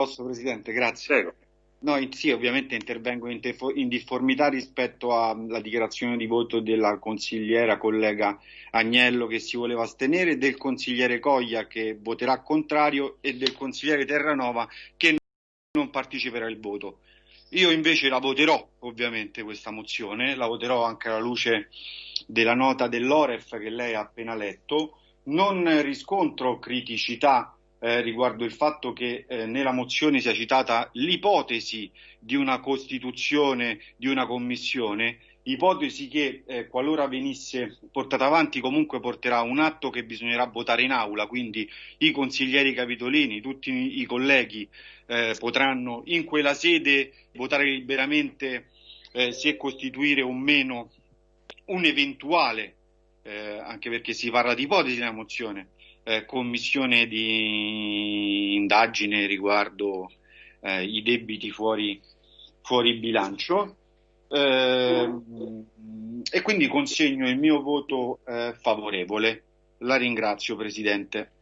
Posso, Presidente, grazie. Prego. No, sì, ovviamente intervengo in, in, difformità rispetto alla dichiarazione di voto della consigliera collega Agnello che si voleva astenere, del consigliere Coglia che voterà contrario e del consigliere Terranova che non parteciperà al voto. Io invece la voterò, ovviamente, questa mozione, la voterò anche alla luce della nota dell'Oref che lei ha appena letto. Non riscontro criticità eh, riguardo il fatto che eh, nella mozione sia citata l'ipotesi di una costituzione di una commissione, ipotesi che eh, qualora venisse portata avanti comunque porterà un atto che bisognerà votare in aula, quindi i consiglieri capitolini, tutti i colleghi eh, potranno in quella sede votare liberamente eh, se costituire o meno un eventuale, anche perché si parla di ipotesi nella mozione, eh, commissione di indagine riguardo eh, i debiti fuori, fuori bilancio eh, e quindi consegno il mio voto eh, favorevole. La ringrazio Presidente.